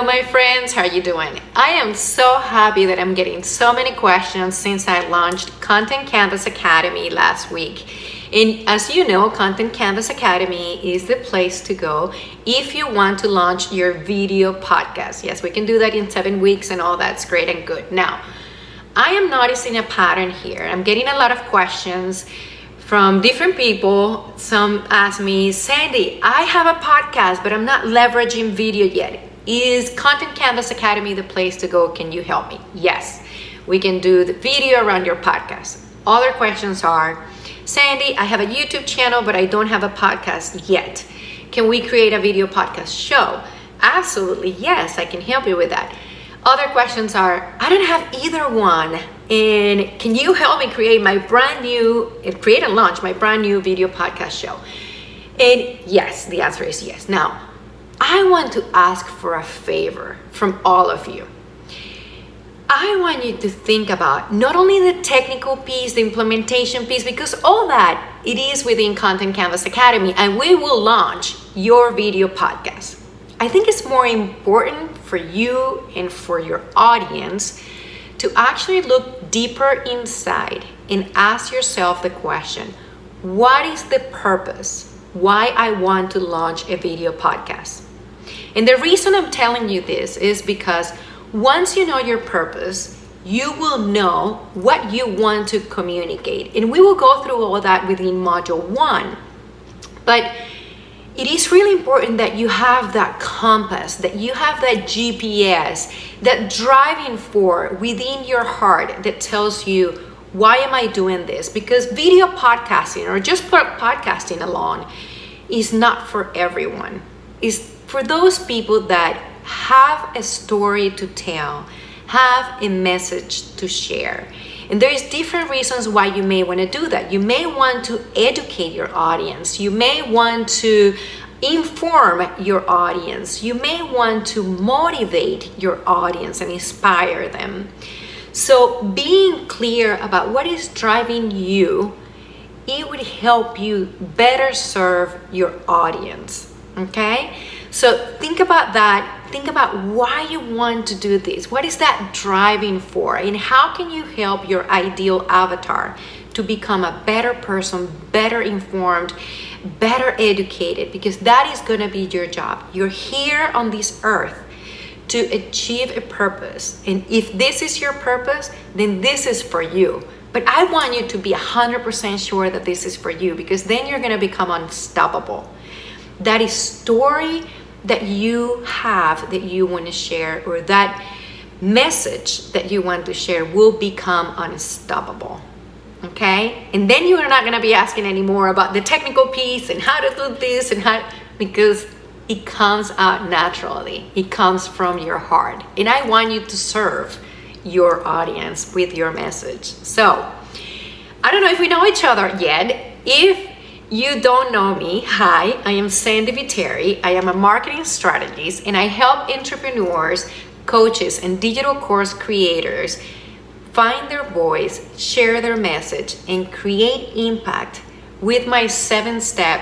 Hello my friends, how are you doing? I am so happy that I'm getting so many questions since I launched Content Canvas Academy last week. And as you know, Content Canvas Academy is the place to go if you want to launch your video podcast. Yes, we can do that in seven weeks and all that's great and good. Now, I am noticing a pattern here. I'm getting a lot of questions from different people. Some ask me, Sandy, I have a podcast, but I'm not leveraging video yet. Is Content Canvas Academy the place to go? Can you help me? Yes, we can do the video around your podcast. Other questions are, Sandy, I have a YouTube channel, but I don't have a podcast yet. Can we create a video podcast show? Absolutely, yes, I can help you with that. Other questions are, I don't have either one. And can you help me create my brand new, create and launch my brand new video podcast show? And yes, the answer is yes. Now, I want to ask for a favor from all of you. I want you to think about not only the technical piece, the implementation piece, because all that it is within Content Canvas Academy, and we will launch your video podcast. I think it's more important for you and for your audience to actually look deeper inside and ask yourself the question what is the purpose? Why I want to launch a video podcast? And the reason I'm telling you this is because once you know your purpose, you will know what you want to communicate. And we will go through all that within module one. But it is really important that you have that compass, that you have that GPS, that driving force within your heart that tells you, why am I doing this? Because video podcasting or just podcasting alone is not for everyone. It's for those people that have a story to tell, have a message to share. And there's different reasons why you may want to do that. You may want to educate your audience. You may want to inform your audience. You may want to motivate your audience and inspire them. So being clear about what is driving you, it would help you better serve your audience. Okay? So think about that. Think about why you want to do this. What is that driving for? And how can you help your ideal avatar to become a better person, better informed, better educated? Because that is going to be your job. You're here on this earth to achieve a purpose. And if this is your purpose, then this is for you. But I want you to be 100% sure that this is for you because then you're going to become unstoppable. That is story that you have that you want to share or that message that you want to share will become unstoppable okay? And then you're not going to be asking anymore about the technical piece and how to do this and how because it comes out naturally. It comes from your heart. And i want you to serve your audience with your message. So i don't know if we know each other yet. If you don't know me, hi, I am Sandy Viteri. I am a marketing strategist and I help entrepreneurs, coaches, and digital course creators find their voice, share their message, and create impact with my seven step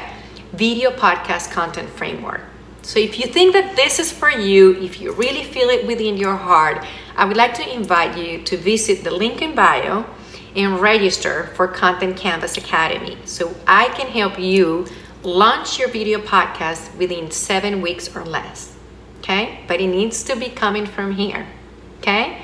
video podcast content framework. So, if you think that this is for you, if you really feel it within your heart, I would like to invite you to visit the link in bio and register for Content Canvas Academy so I can help you launch your video podcast within seven weeks or less. Okay, but it needs to be coming from here. Okay,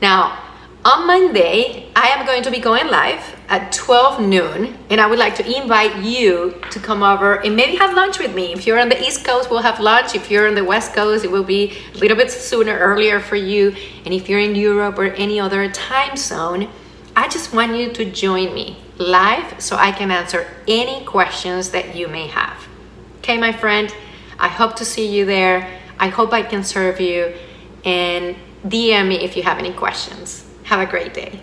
now on Monday, I am going to be going live at 12 noon, and I would like to invite you to come over and maybe have lunch with me. If you're on the East Coast, we'll have lunch. If you're on the West Coast, it will be a little bit sooner, earlier for you. And if you're in Europe or any other time zone, I just want you to join me live so I can answer any questions that you may have. Okay, my friend, I hope to see you there. I hope I can serve you and DM me if you have any questions. Have a great day.